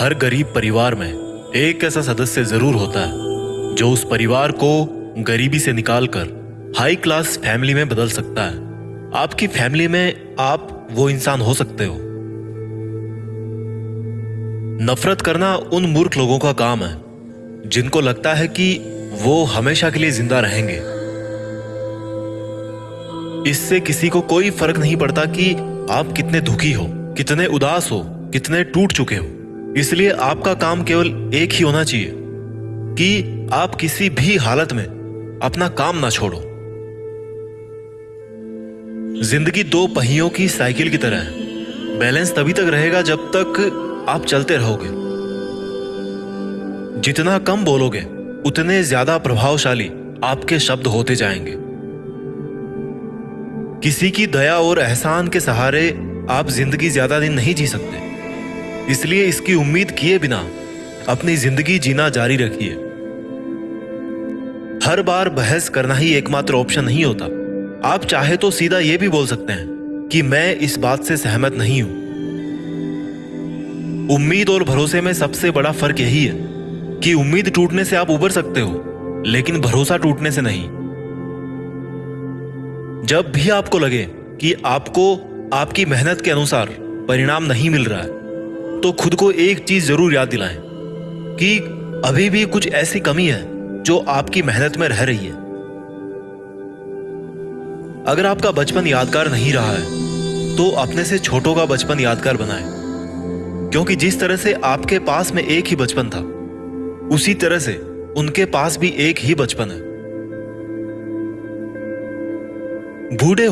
हर गरीब परिवार में एक ऐसा सदस्य ज़रूर होता है, जो उस परिवार को गरीबी से निकालकर हाई क्लास फैमिली में बदल सकता है। आपकी फैमिली में आप वो इंसान हो सकते हो। नफरत करना उन मूर्ख लोगों का काम है, जिनको लगता है कि वो हमेशा के लिए ज़िंदा रहेंगे। इससे किसी को कोई फ़र्क नहीं पड़ता कि आप कितने दुखी हो, कितने उदास हो, कितने टूट चुके हो। इसलिए आपका काम केवल एक ही होना चाहिए कि आप किसी भी हालत में अपना काम ना छोड़ो। ज़िंदगी दो पहियों की साइकिल की तरह है। बैलेंस तभी तक रहेगा जब तक आप चलते रहोगे। जितना कम बोलोगे, उतने ज़्यादा प्रभावशाली आपके शब्द होते जाएँगे। किसी की दया और एहसान के सहारे आप ज़िंदगी ज़्यादा दिन नहीं जी सकते। इसलिए इसकी उम्मीद किए बिना अपनी ज़िंदगी जीना जारी रखिए। हर बार बहस करना ही एकमात्र ऑप्शन नहीं होता। आप चाहे तो सीधा यह भी बोल सकते हैं कि मैं इस बात से सहमत नहीं हूँ। उम्मीद और भरोसे में सबसे बड़ा फ़र्क यही है कि उम्मीद टूटने से आप उबर सकते हो, लेकिन भरोसा टूटने से नहीं। जब भी आपको लगे कि आपको, आपकी मेहनत के अनुसार परिणाम नहीं मिल रहा है तो खुद को एक चीज़ ज़रूर याद दिलाएँ, कि अभी भी कुछ ऐसी कमी है जो आपकी मेहनत में रह रही है। अगर आपका बचपन यादगार नहीं रहा है तो अपने से छोटों का बचपन यादगार बनाएँ, क्योंकि जिस तरह से आपके पास में एक ही बचपन था, उसी तरह से उनके पास भी एक ही बचपन है। बूढ़े